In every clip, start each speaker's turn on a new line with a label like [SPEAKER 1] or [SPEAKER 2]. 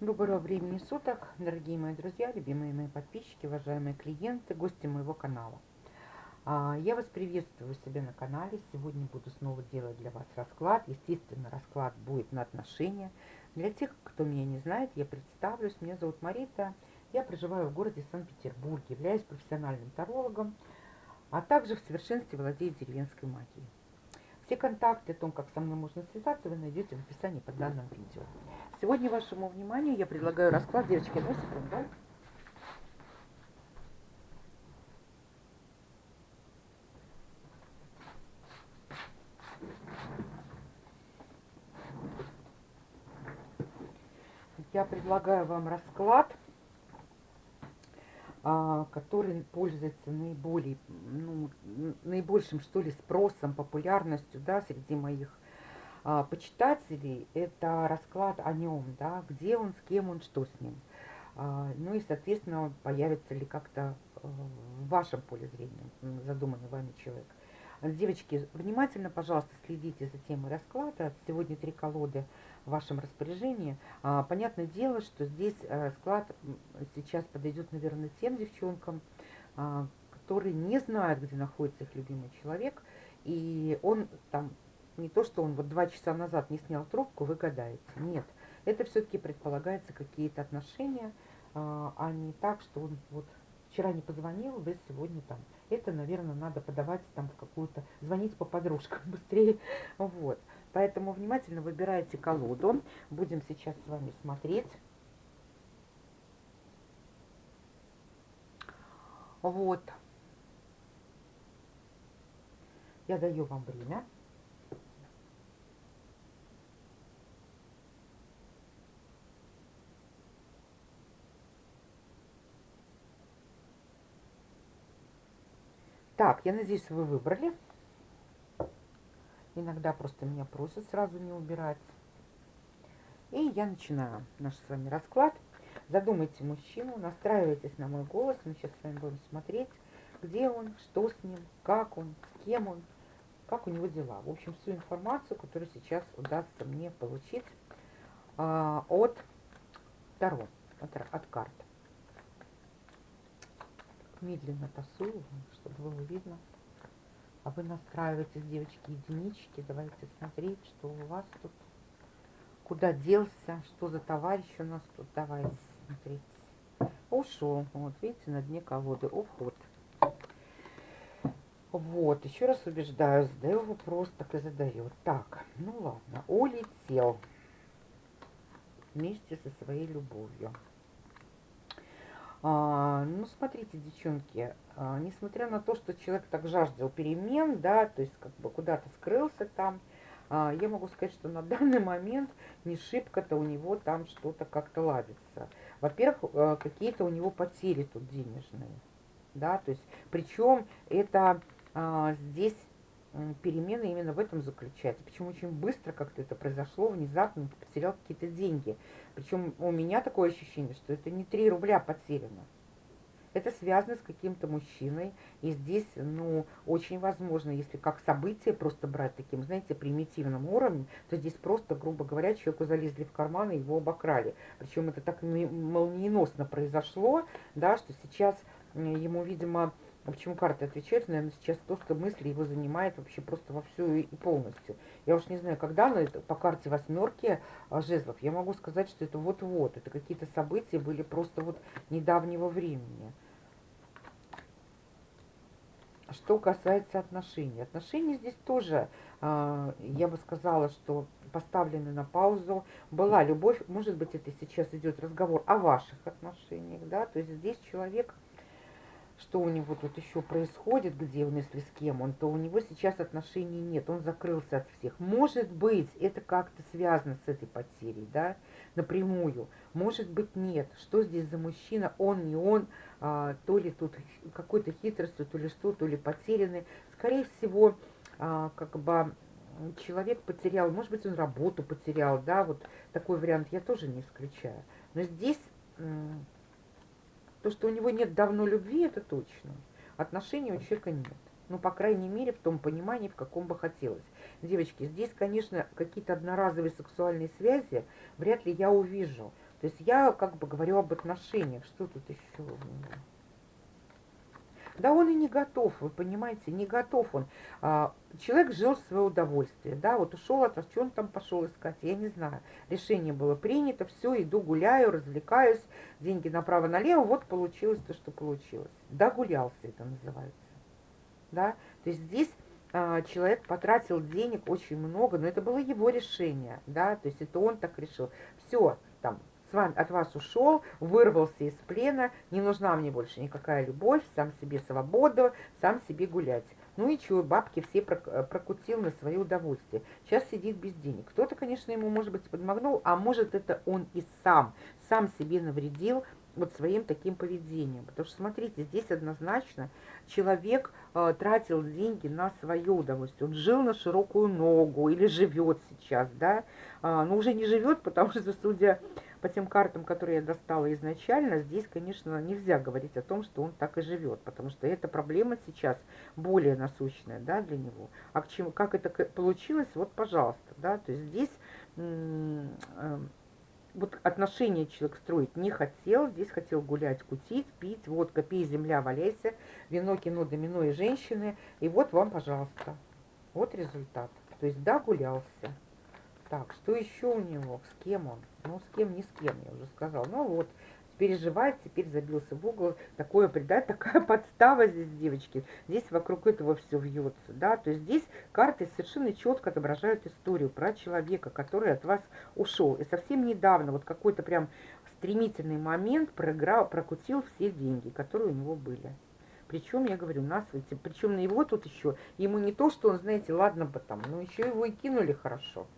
[SPEAKER 1] Доброго времени суток, дорогие мои друзья, любимые мои подписчики, уважаемые клиенты, гости моего канала. А, я вас приветствую у на канале. Сегодня буду снова делать для вас расклад. Естественно, расклад будет на отношения. Для тех, кто меня не знает, я представлюсь. Меня зовут Марита. Я проживаю в городе Санкт-Петербург, являюсь профессиональным тарологом, а также в совершенстве владею деревенской магией. Все контакты о том, как со мной можно связаться, вы найдете в описании под данным видео. Сегодня вашему вниманию я предлагаю расклад. Девочки, одну секунду. Я предлагаю вам расклад, а, который пользуется наиболее, ну, наибольшим, что ли, спросом, популярностью, да, среди моих а, почитателей, это расклад о нем, да, где он, с кем он, что с ним. А, ну и, соответственно, появится ли как-то э, в вашем поле зрения задуманный вами человек. Девочки, внимательно, пожалуйста, следите за темой расклада. Сегодня три колоды в вашем распоряжении. А, понятное дело, что здесь расклад сейчас подойдет, наверное, тем девчонкам, а, которые не знают, где находится их любимый человек, и он там не то, что он вот два часа назад не снял трубку, вы гадаете. Нет, это все-таки предполагается какие-то отношения, а, а не так, что он вот вчера не позвонил, вы сегодня там. Это, наверное, надо подавать там в какую-то, звонить по подружкам быстрее. Вот. Поэтому внимательно выбирайте колоду. Будем сейчас с вами смотреть. Вот. Я даю вам время. Так, я надеюсь, вы выбрали. Иногда просто меня просят сразу не убирать. И я начинаю наш с вами расклад. Задумайте мужчину, настраивайтесь на мой голос. Мы сейчас с вами будем смотреть, где он, что с ним, как он, с кем он, как у него дела. В общем, всю информацию, которую сейчас удастся мне получить э, от Таро, от, от карт медленно тасую, чтобы было видно. А вы настраиваетесь, девочки, единички. Давайте смотреть, что у вас тут. Куда делся, что за товарищ у нас тут. Давайте смотреть. Ушел. Вот, видите, на дне колоды. Уход. Вот, еще раз убеждаю, задаю вопрос, так и задаю. Так, ну ладно, улетел вместе со своей любовью. А, ну, смотрите, девчонки, а, несмотря на то, что человек так жаждал перемен, да, то есть как бы куда-то скрылся там, а, я могу сказать, что на данный момент не шибко-то у него там что-то как-то ладится. Во-первых, а, какие-то у него потери тут денежные, да, то есть, причем это а, здесь перемены именно в этом заключается. Почему очень быстро как-то это произошло, внезапно потерял какие-то деньги. Причем у меня такое ощущение, что это не 3 рубля потеряно. Это связано с каким-то мужчиной. И здесь, ну, очень возможно, если как событие просто брать таким, знаете, примитивным уровнем, то здесь просто, грубо говоря, человеку залезли в карман и его обокрали. Причем это так молниеносно произошло, да, что сейчас ему, видимо, почему карты отвечают, наверное, сейчас то, что мысли его занимает вообще просто во всю и полностью. Я уж не знаю, когда, но это по карте восьмерки а, жезлов, я могу сказать, что это вот-вот, это какие-то события были просто вот недавнего времени. Что касается отношений. Отношения здесь тоже, а, я бы сказала, что поставлены на паузу. Была любовь, может быть, это сейчас идет разговор о ваших отношениях, да, то есть здесь человек что у него тут еще происходит, где он, если с кем он, то у него сейчас отношений нет, он закрылся от всех. Может быть, это как-то связано с этой потерей, да, напрямую. Может быть, нет. Что здесь за мужчина, он, не он, а, то ли тут какой-то хитростью, то ли что, то ли потерянный. Скорее всего, а, как бы человек потерял, может быть, он работу потерял, да, вот такой вариант я тоже не исключаю. Но здесь то, что у него нет давно любви, это точно. Отношений у человека нет. Ну, по крайней мере, в том понимании, в каком бы хотелось. Девочки, здесь, конечно, какие-то одноразовые сексуальные связи вряд ли я увижу. То есть я как бы говорю об отношениях. Что тут еще у меня? Да он и не готов, вы понимаете, не готов он. А, человек жил в свое удовольствие, да, вот ушел от вас, что он там пошел искать, я не знаю. Решение было принято, все, иду гуляю, развлекаюсь, деньги направо-налево, вот получилось то, что получилось. Догулялся это называется, да. То есть здесь а, человек потратил денег очень много, но это было его решение, да, то есть это он так решил. Все, там, с вами, от вас ушел, вырвался из плена, не нужна мне больше никакая любовь, сам себе свобода, сам себе гулять. Ну и чего, бабки все э, прокутил на свое удовольствие. Сейчас сидит без денег. Кто-то, конечно, ему, может быть, подмогнул, а может, это он и сам, сам себе навредил вот своим таким поведением. Потому что, смотрите, здесь однозначно человек э, тратил деньги на свое удовольствие. Он жил на широкую ногу или живет сейчас, да, а, но уже не живет, потому что, судя по тем картам, которые я достала изначально, здесь, конечно, нельзя говорить о том, что он так и живет, потому что эта проблема сейчас более насущная, да, для него. А к чему, как это получилось, вот, пожалуйста, да, то есть здесь э, вот отношения человек строить не хотел, здесь хотел гулять, кутить, пить, водка, пей, земля, валяйся, вино, кино, домино и женщины, и вот вам, пожалуйста, вот результат. То есть, да, гулялся. Так, что еще у него? С кем он? Ну, с кем, не с кем, я уже сказал. Ну, вот, переживает, теперь забился в угол. Такое предать, такая подстава здесь, девочки. Здесь вокруг этого все вьется, да. То есть здесь карты совершенно четко отображают историю про человека, который от вас ушел. И совсем недавно, вот какой-то прям стремительный момент проиграл, прокутил все деньги, которые у него были. Причем, я говорю, нас, причем на его тут еще, ему не то, что он, знаете, ладно бы там, но еще его и кинули хорошо.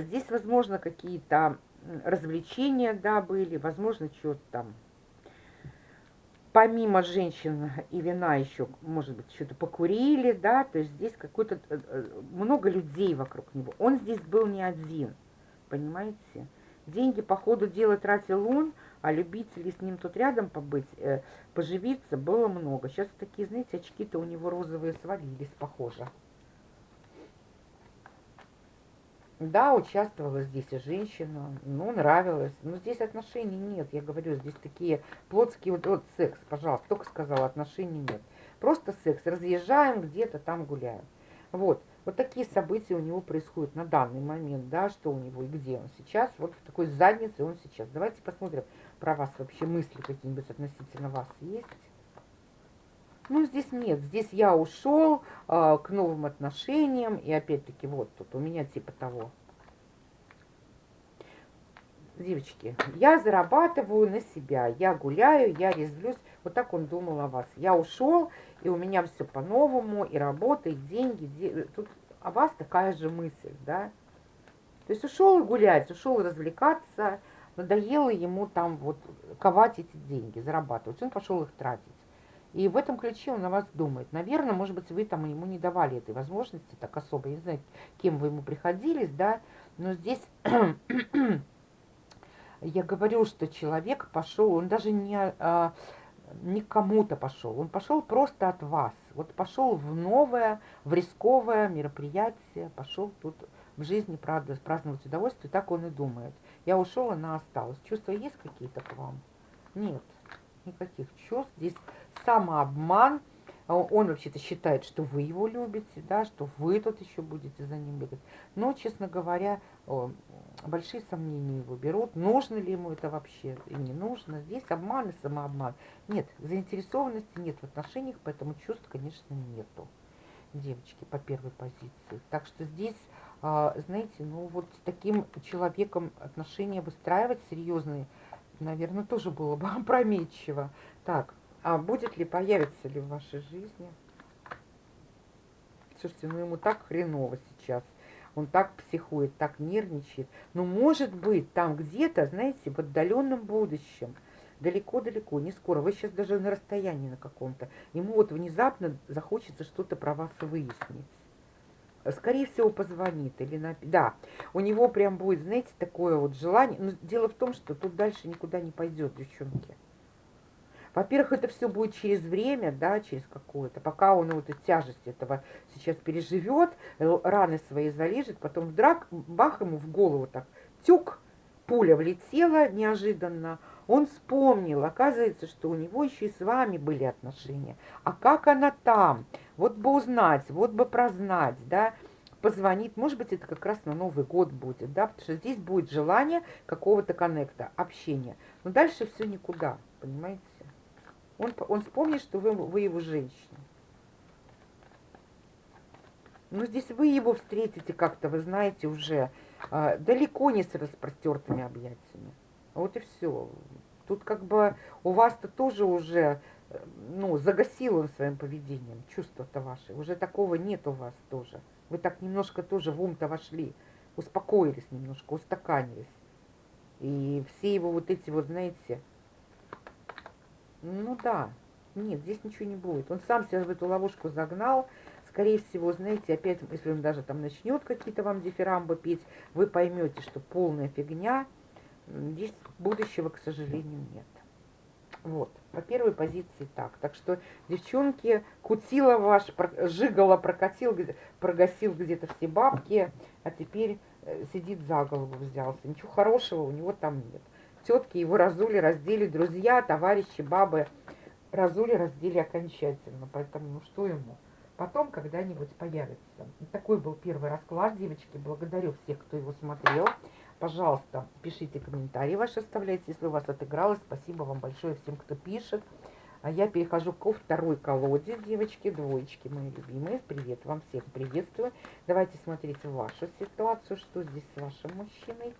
[SPEAKER 1] Здесь, возможно, какие-то развлечения, да, были, возможно, что-то там. Помимо женщин и вина еще, может быть, что-то покурили, да, то есть здесь какой-то, э, э, много людей вокруг него. Он здесь был не один, понимаете? Деньги по ходу дела тратил он, а любителей с ним тут рядом побыть, э, поживиться было много. Сейчас такие, знаете, очки-то у него розовые свалились, похоже. Да, участвовала здесь и женщина, ну, нравилось. Но здесь отношений нет, я говорю, здесь такие плотские, вот, вот секс, пожалуйста, только сказала, отношений нет. Просто секс, разъезжаем где-то там гуляем. Вот, вот такие события у него происходят на данный момент, да, что у него и где он сейчас, вот в такой заднице он сейчас. Давайте посмотрим, про вас вообще мысли какие-нибудь относительно вас есть. Ну, здесь нет. Здесь я ушел э, к новым отношениям. И опять-таки, вот тут у меня типа того. Девочки, я зарабатываю на себя. Я гуляю, я резвлюсь. Вот так он думал о вас. Я ушел, и у меня все по-новому. И работа, и деньги. Де... Тут о вас такая же мысль, да? То есть ушел гулять, ушел развлекаться. Надоело ему там вот ковать эти деньги, зарабатывать. Он пошел их тратить. И в этом ключе он на вас думает. Наверное, может быть, вы там ему не давали этой возможности так особо. Я не знаю, кем вы ему приходились, да. Но здесь я говорю, что человек пошел, он даже не, а, не кому-то пошел, он пошел просто от вас. Вот пошел в новое, в рисковое мероприятие, пошел тут в жизни правда, праздновать удовольствие, так он и думает. Я ушел, она осталась. Чувства есть какие-то к вам? Нет, никаких чувств. Здесь самообман. А он вообще-то считает, что вы его любите, да, что вы тут еще будете за ним бегать. Но, честно говоря, большие сомнения его берут. Нужно ли ему это вообще и не нужно. Здесь обман и самообман. Нет, заинтересованности нет в отношениях, поэтому чувств, конечно, нету. Девочки, по первой позиции. Так что здесь, а, знаете, ну вот с таким человеком отношения выстраивать серьезные, наверное, тоже было бы опрометчиво. Так, а будет ли, появится ли в вашей жизни? Слушайте, ну ему так хреново сейчас. Он так психует, так нервничает. Но может быть там где-то, знаете, в отдаленном будущем, далеко-далеко, не скоро, вы сейчас даже на расстоянии на каком-то, ему вот внезапно захочется что-то про вас выяснить. Скорее всего, позвонит или на... Да, у него прям будет, знаете, такое вот желание. Но дело в том, что тут дальше никуда не пойдет, девчонки. Во-первых, это все будет через время, да, через какое-то, пока он вот эту тяжесть этого сейчас переживет, раны свои залежит, потом вдрак, бах ему в голову так, тюк, пуля влетела неожиданно, он вспомнил, оказывается, что у него еще и с вами были отношения. А как она там? Вот бы узнать, вот бы прознать, да, позвонит, может быть, это как раз на Новый год будет, да, потому что здесь будет желание какого-то коннекта, общения. Но дальше все никуда, понимаете? Он, он вспомнит, что вы, вы его женщина. Но здесь вы его встретите как-то, вы знаете, уже э, далеко не с распростертыми объятиями. Вот и все. Тут как бы у вас-то тоже уже, ну, загасил он своим поведением, чувства-то ваши. Уже такого нет у вас тоже. Вы так немножко тоже в ум-то вошли, успокоились немножко, устаканились. И все его вот эти вот, знаете, ну да, нет, здесь ничего не будет. Он сам себя в эту ловушку загнал. Скорее всего, знаете, опять, если он даже там начнет какие-то вам дифирамбы петь, вы поймете, что полная фигня – Здесь будущего, к сожалению, нет. Вот, по первой позиции так. Так что, девчонки, кутила ваш, жигала, прокатил, прогасил где-то все бабки, а теперь э, сидит за голову взялся. Ничего хорошего у него там нет. Тетки его разули, раздели, друзья, товарищи, бабы разули, раздели окончательно. Поэтому, ну что ему? Потом когда-нибудь появится. Такой был первый расклад, девочки. Благодарю всех, кто его смотрел. Пожалуйста, пишите комментарии ваши, оставляйте, если у вас отыгралось. Спасибо вам большое всем, кто пишет. А я перехожу ко второй колоде, девочки, двоечки мои любимые. Привет вам всех, приветствую. Давайте смотреть вашу ситуацию, что здесь с вашим мужчиной.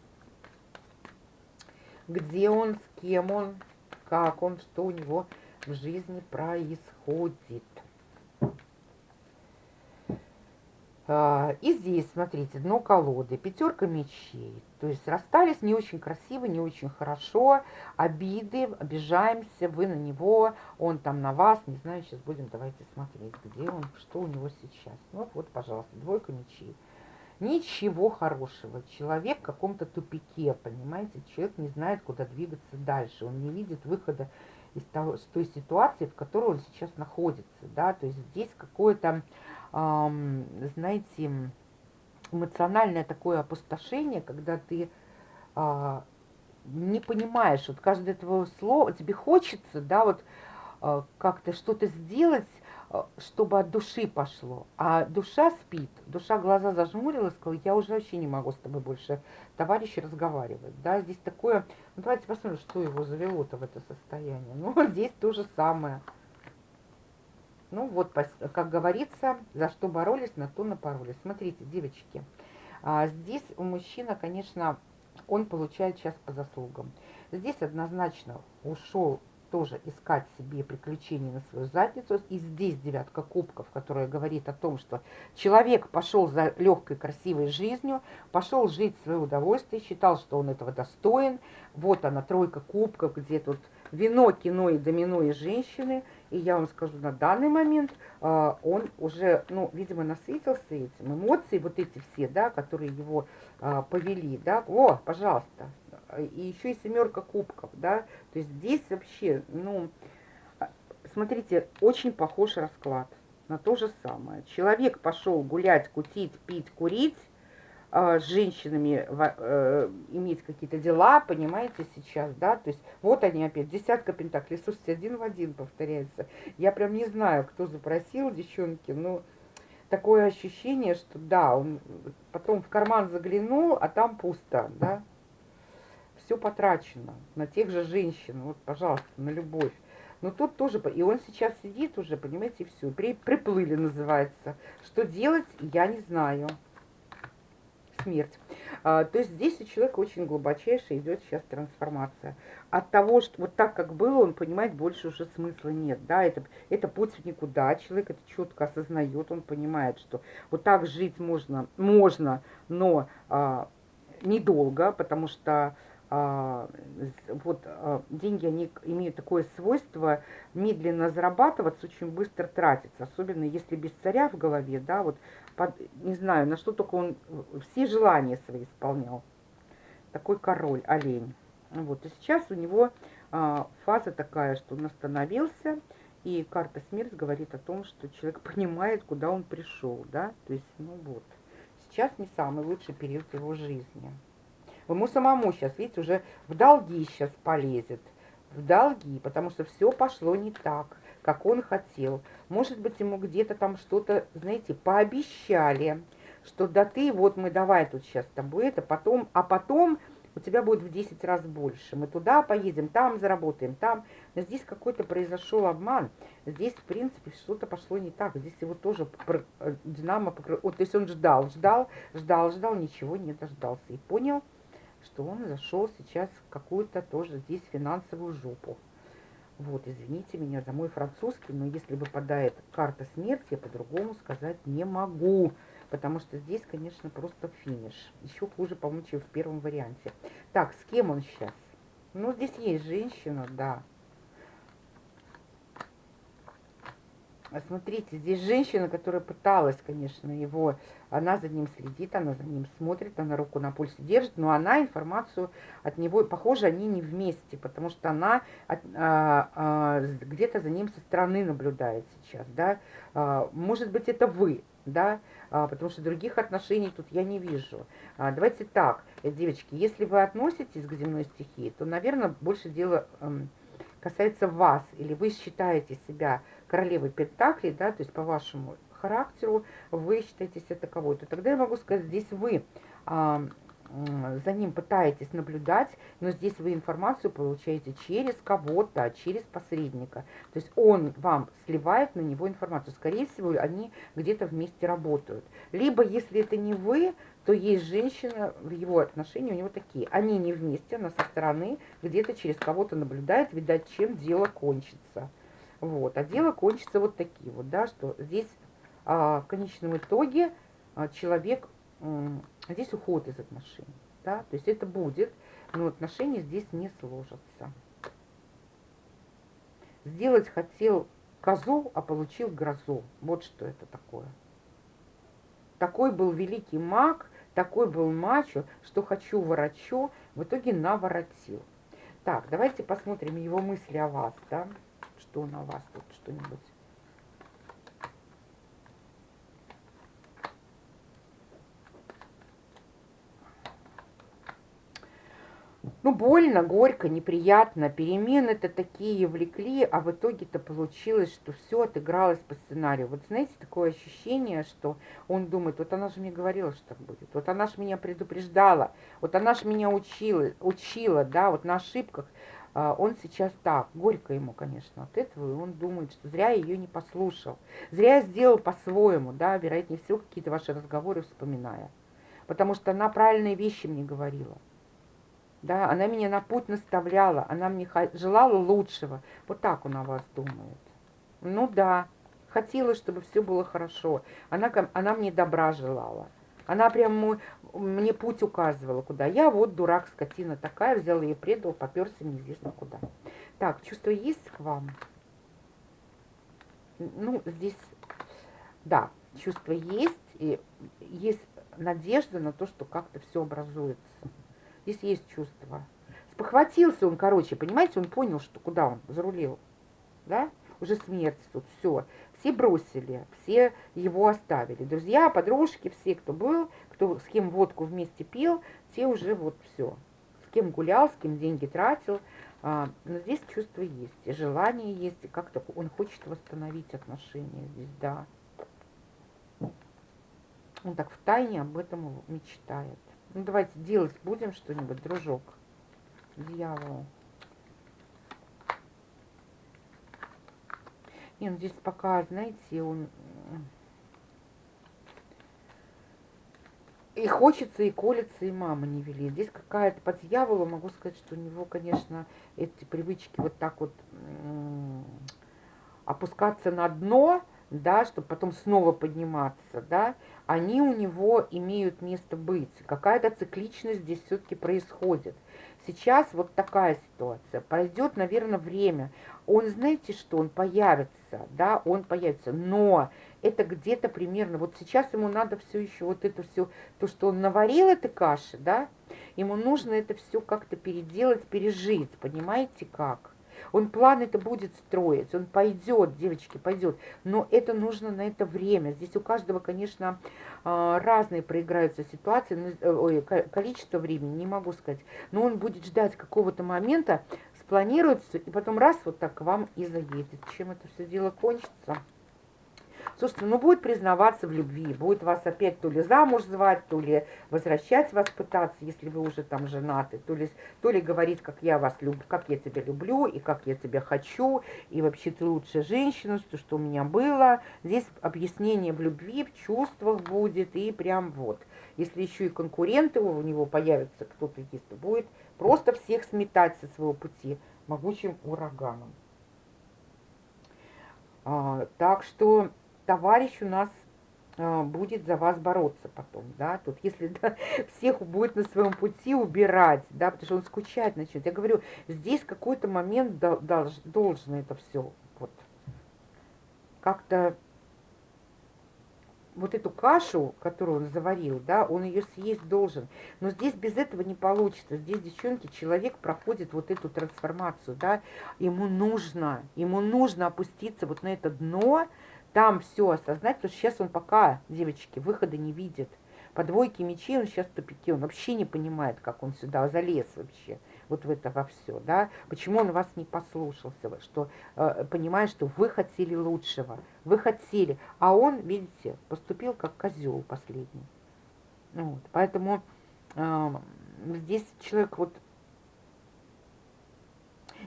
[SPEAKER 1] Где он, с кем он, как он, что у него в жизни происходит. А, и здесь, смотрите, дно колоды, пятерка мечей. То есть расстались не очень красиво, не очень хорошо, обиды, обижаемся, вы на него, он там на вас, не знаю, сейчас будем, давайте смотреть, где он, что у него сейчас. Ну вот, пожалуйста, двойка мечей. Ничего хорошего. Человек в каком-то тупике, понимаете? Человек не знает, куда двигаться дальше. Он не видит выхода из того, с той ситуации, в которой он сейчас находится. Да? То есть здесь какое-то знаете, эмоциональное такое опустошение, когда ты а, не понимаешь, вот каждое твое слово, тебе хочется, да, вот а, как-то что-то сделать, чтобы от души пошло. А душа спит, душа глаза зажмурила, сказала, я уже вообще не могу с тобой больше, товарищи, разговаривать. Да, здесь такое, ну давайте посмотрим, что его завело-то в это состояние. Ну, здесь то же самое. Ну вот, как говорится, за что боролись, на то напоролись. Смотрите, девочки, а, здесь у мужчины, конечно, он получает сейчас по заслугам. Здесь однозначно ушел тоже искать себе приключения на свою задницу. И здесь девятка кубков, которая говорит о том, что человек пошел за легкой, красивой жизнью, пошел жить в свое удовольствие, считал, что он этого достоин. Вот она, тройка кубков, где тут вино, кино и домино и женщины. И я вам скажу, на данный момент э, он уже, ну, видимо, насытился этим. Эмоции вот эти все, да, которые его э, повели, да. О, пожалуйста. И еще и семерка кубков, да. То есть здесь вообще, ну, смотрите, очень похож расклад на то же самое. Человек пошел гулять, кутить, пить, курить, а, с женщинами э, иметь какие-то дела, понимаете, сейчас, да, то есть вот они опять, десятка пентаклей, слушайте, один в один повторяется. Я прям не знаю, кто запросил, девчонки, но такое ощущение, что да, он потом в карман заглянул, а там пусто, да, все потрачено на тех же женщин, вот, пожалуйста, на любовь. Но тут тоже, и он сейчас сидит уже, понимаете, все, при, приплыли называется. Что делать, я не знаю смерть. А, то есть здесь у человека очень глубочайшая идет сейчас трансформация. От того, что вот так, как было, он понимает, больше уже смысла нет. Да, это, это путь в никуда. Человек это четко осознает, он понимает, что вот так жить можно, можно но а, недолго, потому что вот а, деньги, они имеют такое свойство медленно зарабатываться, очень быстро тратиться, особенно если без царя в голове, да, вот, под, не знаю, на что только он все желания свои исполнял. Такой король, олень. Вот, и сейчас у него а, фаза такая, что он остановился, и карта смерть говорит о том, что человек понимает, куда он пришел, да, то есть, ну вот, сейчас не самый лучший период его жизни. Ему самому сейчас, видите, уже в долги сейчас полезет, в долги, потому что все пошло не так, как он хотел. Может быть, ему где-то там что-то, знаете, пообещали, что да ты, вот мы давай тут сейчас с тобой это, потом, а потом у тебя будет в 10 раз больше. Мы туда поедем, там заработаем, там. Но здесь какой-то произошел обман. Здесь, в принципе, что-то пошло не так. Здесь его тоже э, Динамо покрыл. Вот, то есть он ждал, ждал, ждал, ждал, ничего не дождался. И понял, что он зашел сейчас в какую-то тоже здесь финансовую жопу. Вот, извините меня за мой французский, но если выпадает карта смерти, я по-другому сказать не могу потому что здесь, конечно, просто финиш. Еще хуже, по-моему, чем в первом варианте. Так, с кем он сейчас? Ну, здесь есть женщина, да. Смотрите, здесь женщина, которая пыталась, конечно, его, она за ним следит, она за ним смотрит, она руку на пульсе держит, но она информацию от него, похоже, они не вместе, потому что она а, а, где-то за ним со стороны наблюдает сейчас, да. А, может быть, это вы, да, а, потому что других отношений тут я не вижу. А, давайте так, девочки, если вы относитесь к земной стихии, то, наверное, больше дело эм, касается вас, или вы считаете себя королевой Пентаклей, да, то есть по вашему характеру вы считаете себя таковой, то тогда я могу сказать, здесь вы за ним пытаетесь наблюдать, но здесь вы информацию получаете через кого-то, через посредника. То есть он вам сливает на него информацию. Скорее всего, они где-то вместе работают. Либо, если это не вы, то есть женщина в его отношении у него такие. Они не вместе, она со стороны где-то через кого-то наблюдает, видать, чем дело кончится. Вот. А дело кончится вот такие вот, да, что здесь а, в конечном итоге а, человек здесь уход из отношений. Да? То есть это будет, но отношения здесь не сложатся. Сделать хотел козу, а получил грозу. Вот что это такое. Такой был великий маг, такой был мачо, что хочу ворочу, в итоге наворотил. Так, давайте посмотрим его мысли о вас, да? Что на вас тут что-нибудь Ну, больно, горько, неприятно. Перемены-то такие влекли, а в итоге-то получилось, что все отыгралось по сценарию. Вот знаете, такое ощущение, что он думает, вот она же мне говорила, что так будет. Вот она же меня предупреждала. Вот она же меня учила, учила, да, вот на ошибках. А, он сейчас так, горько ему, конечно, от этого, и он думает, что зря ее не послушал. Зря сделал по-своему, да, вероятнее всего, какие-то ваши разговоры вспоминая. Потому что она правильные вещи мне говорила да, она меня на путь наставляла, она мне желала лучшего. Вот так он о вас думает. Ну да, хотела, чтобы все было хорошо. Она, она мне добра желала. Она прям мой, мне путь указывала, куда. Я вот дурак, скотина такая, взял ее, предал, поперся неизвестно куда. Так, чувство есть к вам? Ну, здесь, да, чувство есть, и есть надежда на то, что как-то все образуется. Здесь есть чувство. Спохватился он, короче, понимаете, он понял, что куда он зарулил. Да? Уже смерть тут, все. Все бросили, все его оставили. Друзья, подружки, все, кто был, кто с кем водку вместе пил, те уже вот все. С кем гулял, с кем деньги тратил. А, но здесь чувство есть, желание есть, и как-то он хочет восстановить отношения здесь, да. Он так в тайне об этом мечтает. Ну, давайте делать будем что-нибудь, дружок. Дьявол. Не, ну здесь пока, знаете, он... И хочется, и колется, и мама не вели. Здесь какая-то по дьяволу, могу сказать, что у него, конечно, эти привычки вот так вот опускаться на дно, да, чтобы потом снова подниматься, да, они у него имеют место быть. Какая-то цикличность здесь все-таки происходит. Сейчас вот такая ситуация. Пройдет, наверное, время. Он, знаете что, он появится, да, он появится, но это где-то примерно, вот сейчас ему надо все еще вот это все, то, что он наварил этой каши, да, ему нужно это все как-то переделать, пережить, понимаете как? Он план это будет строить, он пойдет, девочки, пойдет. Но это нужно на это время. Здесь у каждого, конечно, а, разные проиграются ситуации, э, ой, количество времени, не могу сказать. Но он будет ждать какого-то момента, спланируется, и потом раз вот так к вам и заедет. Чем это все дело кончится? Слушайте, ну будет признаваться в любви, будет вас опять то ли замуж звать, то ли возвращать вас пытаться, если вы уже там женаты, то ли, то ли говорить, как я вас люблю, как я тебя люблю, и как я тебя хочу, и вообще ты лучшая женщина, что, что у меня было. Здесь объяснение в любви, в чувствах будет, и прям вот. Если еще и конкуренты у него появятся, кто-то есть, будет просто всех сметать со своего пути могучим ураганом. А, так что товарищ у нас а, будет за вас бороться потом, да, тут если да, всех будет на своем пути убирать, да, потому что он скучать начнет. Я говорю, здесь какой-то момент долж, должен это все вот как-то вот эту кашу, которую он заварил, да, он ее съесть должен. Но здесь без этого не получится. Здесь, девчонки, человек проходит вот эту трансформацию, да, ему нужно, ему нужно опуститься вот на это дно, там все осознать, потому что сейчас он пока, девочки, выхода не видит. По двойке мечей он сейчас в тупике, он вообще не понимает, как он сюда залез вообще, вот в это во все, да. Почему он вас не послушался, что э, понимает, что вы хотели лучшего, вы хотели, а он, видите, поступил как козел последний. Вот, поэтому э, здесь человек вот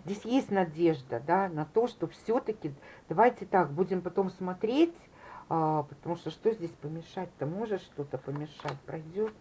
[SPEAKER 1] здесь есть надежда, да, на то, что все-таки, давайте так, будем потом смотреть, а, потому что что здесь помешать-то? Может что-то помешать, пройдет.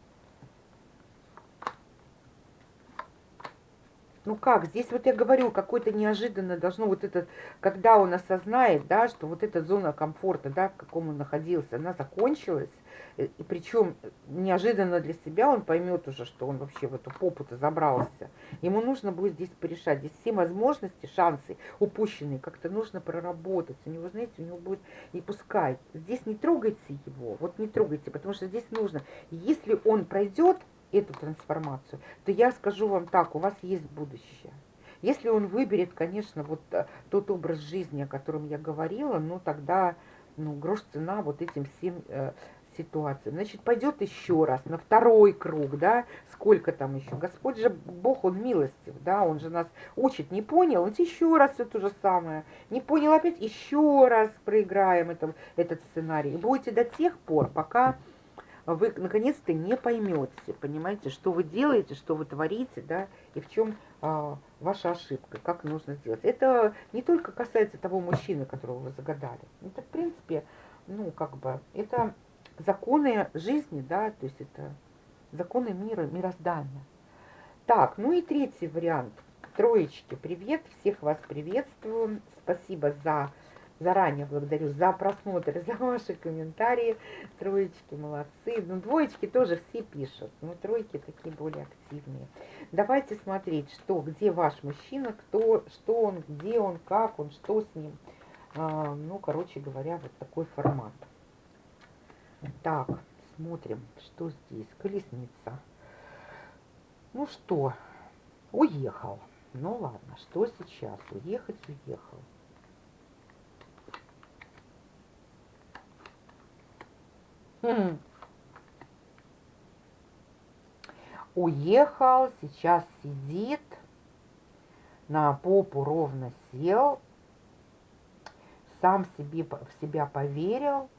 [SPEAKER 1] Ну как, здесь вот я говорю, какой-то неожиданно должно вот это, когда он осознает, да, что вот эта зона комфорта, да, в каком он находился, она закончилась, Э, и причем неожиданно для себя он поймет уже, что он вообще в эту попу-то забрался. Ему нужно будет здесь порешать. Здесь все возможности, шансы упущенные как-то нужно проработать. У него, знаете, у него будет, и пускай, здесь не трогайте его, вот не трогайте, потому что здесь нужно, если он пройдет эту трансформацию, то я скажу вам так, у вас есть будущее. Если он выберет, конечно, вот э, тот образ жизни, о котором я говорила, ну тогда ну, грош цена вот этим всем э, ситуацию. Значит, пойдет еще раз на второй круг, да, сколько там еще. Господь же, Бог, Он милостив, да, Он же нас учит. Не понял, он еще раз все то же самое. Не понял опять, еще раз проиграем это, этот сценарий. И будете до тех пор, пока вы наконец-то не поймете, понимаете, что вы делаете, что вы творите, да, и в чем а, ваша ошибка, как нужно сделать. Это не только касается того мужчины, которого вы загадали. Это, в принципе, ну, как бы, это законы жизни, да, то есть это законы мира, мироздания. Так, ну и третий вариант. Троечки, привет, всех вас приветствую. Спасибо за, заранее благодарю за просмотр, за ваши комментарии. Троечки молодцы. Ну, двоечки тоже все пишут, но тройки такие более активные. Давайте смотреть, что, где ваш мужчина, кто, что он, где он, как он, что с ним. А, ну, короче говоря, вот такой формат. Так, смотрим, что здесь. Колесница. Ну что, уехал. Ну ладно, что сейчас? Уехать, уехал. Хм. Уехал, сейчас сидит, на попу ровно сел, сам себе, в себя поверил,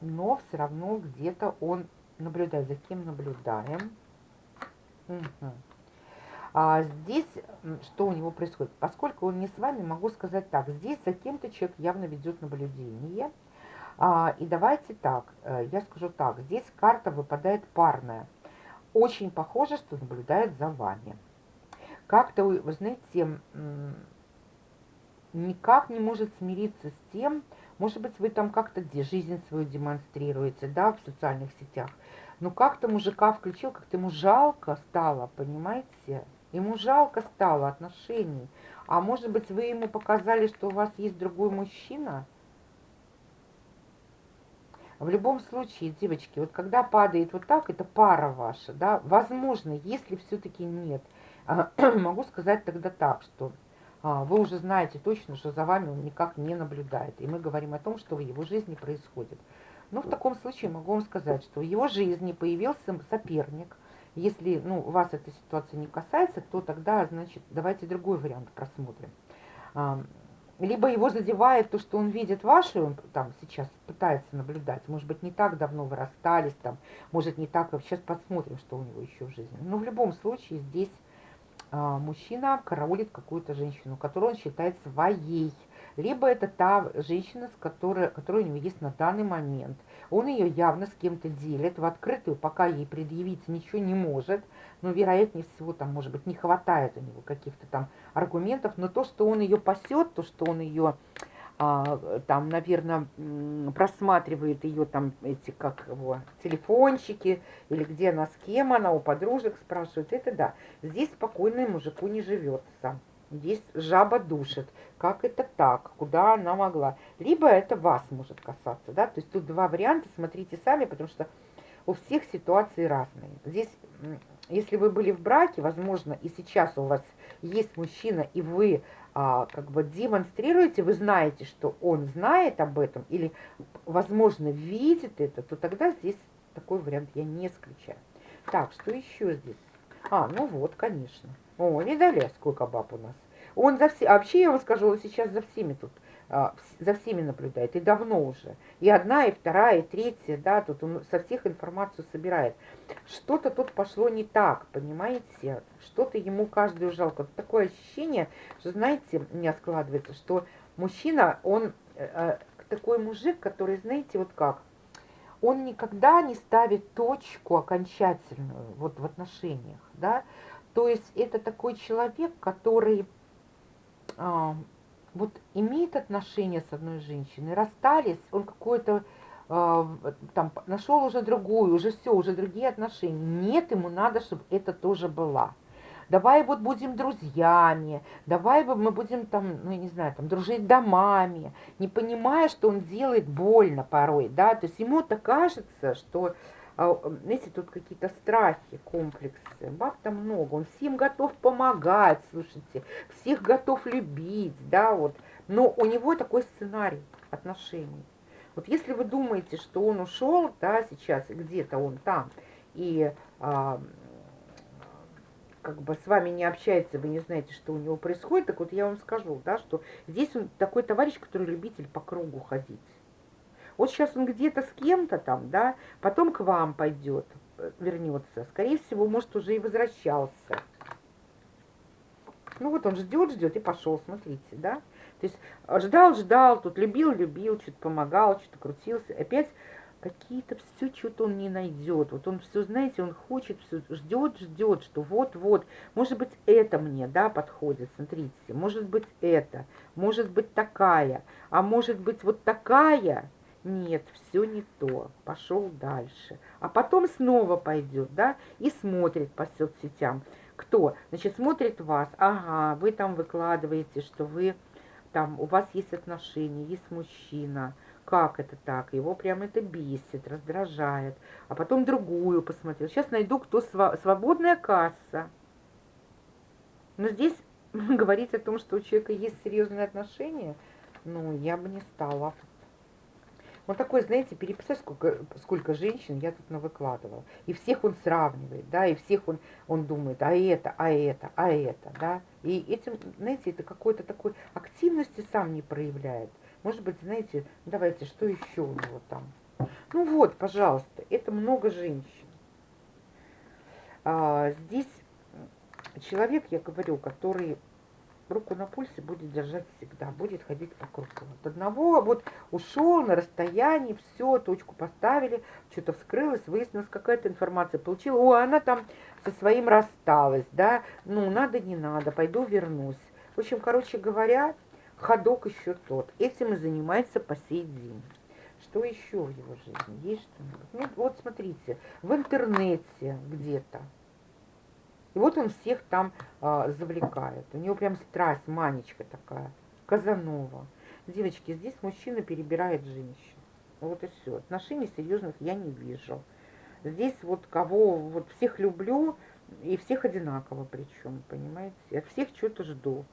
[SPEAKER 1] но все равно где-то он наблюдает. За кем наблюдаем? Угу. А здесь что у него происходит? Поскольку он не с вами, могу сказать так. Здесь за кем-то человек явно ведет наблюдение. А, и давайте так, э, я скажу так. Здесь карта выпадает парная. Очень похоже, что наблюдает за вами. Как-то, вы знаете, никак не может смириться с тем, может быть, вы там как-то где жизнь свою демонстрируете, да, в социальных сетях. Но как-то мужика включил, как-то ему жалко стало, понимаете? Ему жалко стало отношений. А может быть, вы ему показали, что у вас есть другой мужчина? В любом случае, девочки, вот когда падает вот так, это пара ваша, да, возможно, если все-таки нет, могу сказать тогда так, что а, вы уже знаете точно, что за вами он никак не наблюдает. И мы говорим о том, что в его жизни происходит. Но в таком случае могу вам сказать, что в его жизни появился соперник. Если ну, вас эта ситуация не касается, то тогда, значит, давайте другой вариант просмотрим. Либо его задевает то, что он видит ваши, он там сейчас пытается наблюдать. Может быть, не так давно вы расстались, там, может, не так. Сейчас посмотрим, что у него еще в жизни. Но в любом случае здесь а, мужчина караулит какую-то женщину, которую он считает своей. Либо это та женщина, с которой, которая у него есть на данный момент. Он ее явно с кем-то делит, в открытую пока ей предъявить ничего не может, но вероятнее всего там, может быть, не хватает у него каких-то там аргументов, но то, что он ее пасет, то, что он ее а, там, наверное, просматривает ее там эти, как его, телефончики, или где она, с кем она, у подружек спрашивает, это да. Здесь спокойно мужику не живется. Здесь жаба душит. Как это так? Куда она могла? Либо это вас может касаться, да? То есть тут два варианта, смотрите сами, потому что у всех ситуации разные. Здесь, если вы были в браке, возможно, и сейчас у вас есть мужчина, и вы а, как бы демонстрируете, вы знаете, что он знает об этом, или, возможно, видит это, то тогда здесь такой вариант я не исключаю. Так, что еще здесь? А, ну вот, конечно. О, не сколько баб у нас. Он за все, а вообще я вам скажу, он сейчас за всеми тут а, за всеми наблюдает, и давно уже. И одна, и вторая, и третья, да, тут он со всех информацию собирает. Что-то тут пошло не так, понимаете? Что-то ему каждую жалко. Такое ощущение, что, знаете, у меня складывается, что мужчина, он э, э, такой мужик, который, знаете, вот как, он никогда не ставит точку окончательную вот в отношениях, да, то есть это такой человек, который а, вот имеет отношения с одной женщиной, расстались, он какой-то э, там нашел уже другую, уже все, уже другие отношения. Нет, ему надо, чтобы это тоже была. Давай вот будем друзьями, давай мы будем там, ну, я не знаю, там, дружить домами, не понимая, что он делает больно порой, да, то есть ему-то кажется, что а, знаете, тут какие-то страхи, комплексы. Баб там много, он всем готов помогать, слушайте, всех готов любить, да, вот. Но у него такой сценарий отношений. Вот если вы думаете, что он ушел, да, сейчас, где-то он там, и а, как бы с вами не общается, вы не знаете, что у него происходит, так вот я вам скажу, да, что здесь он такой товарищ, который любитель по кругу ходить. Вот сейчас он где-то с кем-то там, да, потом к вам пойдет, э, вернется. Скорее всего, может, уже и возвращался. Ну вот он ждет, ждет и пошел, смотрите, да. То есть ждал, ждал, тут любил, любил, что-то помогал, что-то крутился. Опять какие-то все что-то он не найдет. Вот он все, знаете, он хочет, все ждет, ждет, что вот-вот, может быть, это мне, да, подходит, смотрите, может быть, это, может быть, такая, а может быть, вот такая, нет, все не то, пошел дальше. А потом снова пойдет, да, и смотрит по соцсетям. Кто? Значит, смотрит вас, ага, вы там выкладываете, что вы там, у вас есть отношения, есть мужчина. Как это так? Его прям это бесит, раздражает. А потом другую посмотрел. Сейчас найду, кто свободная касса. Но здесь говорить о том, что у человека есть серьезные отношения, ну, я бы не стала. Он такой, знаете, переписать, сколько, сколько женщин я тут навыкладывал. И всех он сравнивает, да, и всех он, он думает, а это, а это, а это, да. И этим, знаете, это какой-то такой активности сам не проявляет. Может быть, знаете, давайте, что еще у него там? Ну вот, пожалуйста, это много женщин. А, здесь человек, я говорю, который руку на пульсе будет держать всегда, будет ходить по кругу. От одного вот ушел на расстоянии, все, точку поставили, что-то вскрылось, выяснилась какая-то информация, получила, о, она там со своим рассталась, да, ну, надо, не надо, пойду вернусь. В общем, короче говоря, ходок еще тот. Этим и занимается по сей день. Что еще в его жизни? Есть что-нибудь? Ну, вот смотрите, в интернете где-то и вот он всех там а, завлекает. У него прям страсть, манечка такая. Казанова. Девочки, здесь мужчина перебирает женщин. Вот и все. Отношений серьезных я не вижу. Здесь вот кого, вот всех люблю, и всех одинаково причем, понимаете? От всех что-то жду.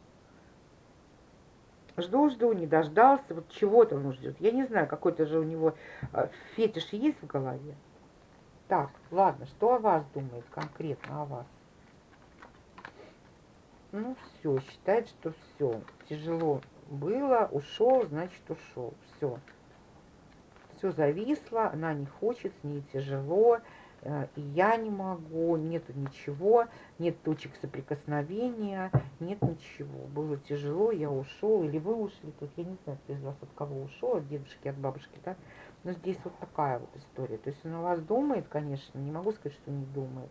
[SPEAKER 1] Жду, жду, не дождался, вот чего-то он ждет. Я не знаю, какой-то же у него э, фетиш есть в голове. Так, ладно, что о вас думает конкретно о вас? Ну, все, считает, что все. Тяжело было, ушел, значит, ушел. Все. Все зависло, она не хочет, с ней тяжело. Э, и я не могу, нету ничего, нет точек соприкосновения, нет ничего. Было тяжело, я ушел, или вы ушли, тут я не знаю, кто из вас от кого ушел, от дедушки, от бабушки, да, но здесь вот такая вот история. То есть он о вас думает, конечно, не могу сказать, что не думает,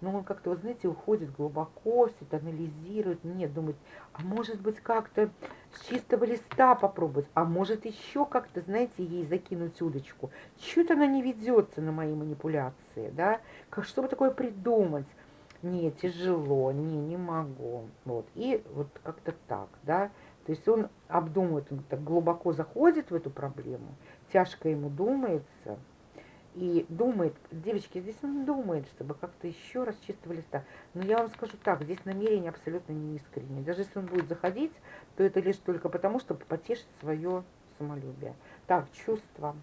[SPEAKER 1] но он как-то, вот знаете, уходит глубоко, все это анализирует, нет, думает, а может быть как-то с чистого листа попробовать, а может еще как-то, знаете, ей закинуть удочку. Чуть она не ведется на мои манипуляции, да, как, чтобы такое придумать. Не, тяжело, не, не могу. Вот, и вот как-то так, да. То есть он обдумывает, он так глубоко заходит в эту проблему, тяжко ему думается, и думает, девочки, здесь он думает, чтобы как-то еще раз чистого листа. Но я вам скажу так, здесь намерение абсолютно не искреннее. Даже если он будет заходить, то это лишь только потому, чтобы потешить свое самолюбие. Так, чувства.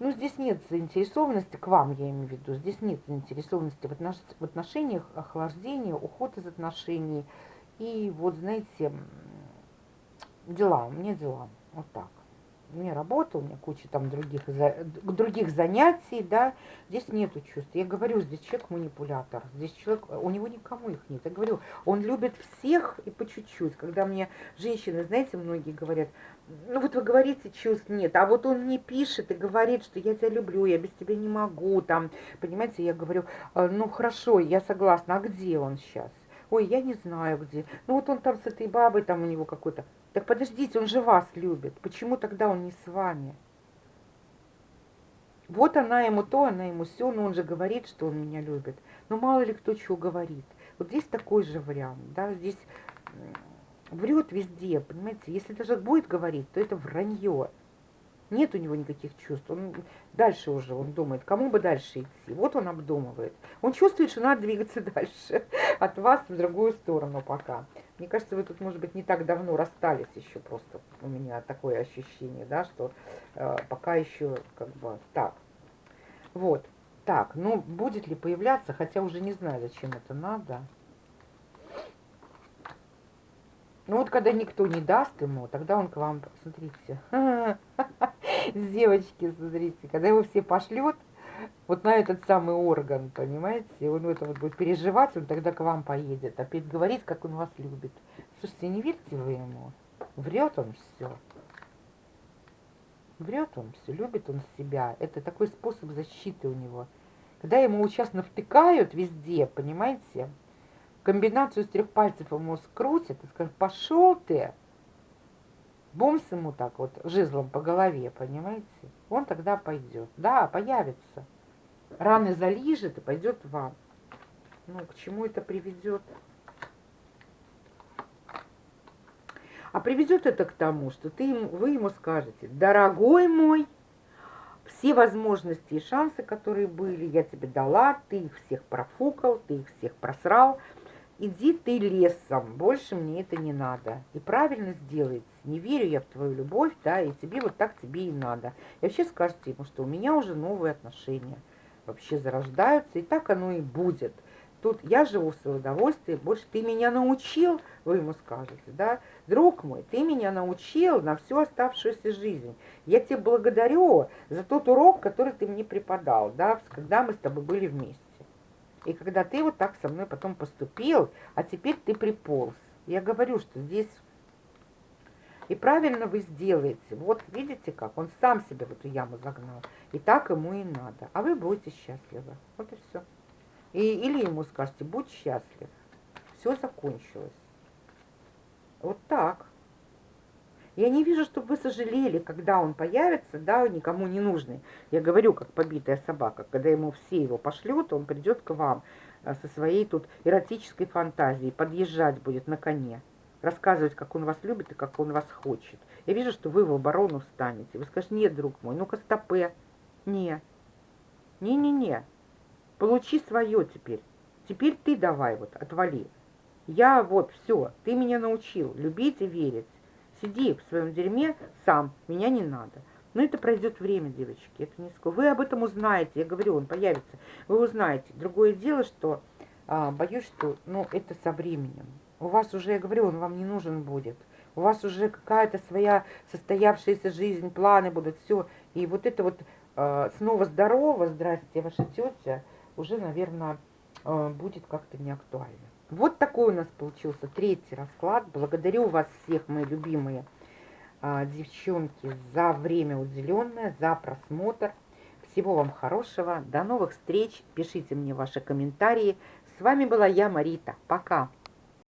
[SPEAKER 1] Ну, здесь нет заинтересованности, к вам я имею в виду, здесь нет заинтересованности в, отнош в отношениях, охлаждения, уход из отношений. И вот, знаете, дела, у меня дела, вот так у меня работа, у меня куча там других, других занятий, да, здесь нету чувств. Я говорю, здесь человек манипулятор, здесь человек, у него никому их нет. Я говорю, он любит всех и по чуть-чуть. Когда мне женщины, знаете, многие говорят, ну вот вы говорите, чувств нет, а вот он не пишет и говорит, что я тебя люблю, я без тебя не могу, там, понимаете, я говорю, «А, ну хорошо, я согласна, а где он сейчас? Ой, я не знаю где. Ну вот он там с этой бабой, там у него какой-то так подождите, он же вас любит. Почему тогда он не с вами? Вот она ему то, она ему все, но он же говорит, что он меня любит. Но мало ли кто чего говорит. Вот здесь такой же вариант, да, здесь врет везде, понимаете. Если даже будет говорить, то это вранье. Нет у него никаких чувств. Он дальше уже, он думает, кому бы дальше идти. Вот он обдумывает. Он чувствует, что надо двигаться дальше от вас в другую сторону пока. Мне кажется, вы тут, может быть, не так давно расстались еще просто. У меня такое ощущение, да, что э, пока еще как бы так. Вот. Так, ну, будет ли появляться, хотя уже не знаю, зачем это надо. Ну вот когда никто не даст ему, тогда он к вам, смотрите, девочки, смотрите, когда его все пошлет, вот на этот самый орган, понимаете, он это вот будет переживать, он тогда к вам поедет, опять говорит, как он вас любит. Слушайте, не верьте вы ему, врет он все. Врет он все, любит он себя. Это такой способ защиты у него. Когда ему сейчас навтыкают везде, понимаете, комбинацию из трех пальцев ему скрутят и скажут, пошел ты, бомс ему так вот жезлом по голове, понимаете, он тогда пойдет. Да, появится. Раны залижет и пойдет вам. Ну, к чему это приведет? А приведет это к тому, что ты, вы ему скажете, дорогой мой, все возможности и шансы, которые были, я тебе дала, ты их всех профукал, ты их всех просрал, иди ты лесом, больше мне это не надо. И правильно сделается, не верю я в твою любовь, да, и тебе вот так тебе и надо. И вообще скажете ему, что у меня уже новые отношения вообще зарождаются, и так оно и будет. Тут я живу в свое удовольствие, больше ты меня научил, вы ему скажете, да, друг мой, ты меня научил на всю оставшуюся жизнь. Я тебе благодарю за тот урок, который ты мне преподал, да, когда мы с тобой были вместе. И когда ты вот так со мной потом поступил, а теперь ты приполз. Я говорю, что здесь... И правильно вы сделаете. Вот видите как? Он сам себя в эту яму загнал. И так ему и надо. А вы будете счастливы. Вот и все. И, или ему скажете, будь счастлив. Все закончилось. Вот так. Я не вижу, чтобы вы сожалели, когда он появится, да, никому не нужный. Я говорю, как побитая собака, когда ему все его пошлют, он придет к вам. а, со своей тут эротической фантазией подъезжать будет на коне, рассказывать, как он вас любит и как он вас хочет. Я вижу, что вы в оборону встанете. Вы скажете, нет, друг мой, ну-ка стопе. Не. Не-не-не. Получи свое теперь. Теперь ты давай вот, отвали. Я вот, все, ты меня научил любить и верить. Сиди в своем дерьме сам, меня не надо. Но это пройдет время, девочки, это не скоро. Вы об этом узнаете, я говорю, он появится. Вы узнаете. Другое дело, что а, боюсь, что ну, это со временем. У вас уже, я говорю, он вам не нужен будет. У вас уже какая-то своя состоявшаяся жизнь, планы будут, все. И вот это вот а, снова здорово, здрасте, ваша тетя, уже, наверное, а, будет как-то не актуально. Вот такой у нас получился третий расклад. Благодарю вас всех, мои любимые а, девчонки, за время уделенное, за просмотр. Всего вам хорошего. До новых встреч. Пишите мне ваши комментарии. С вами была я, Марита. Пока.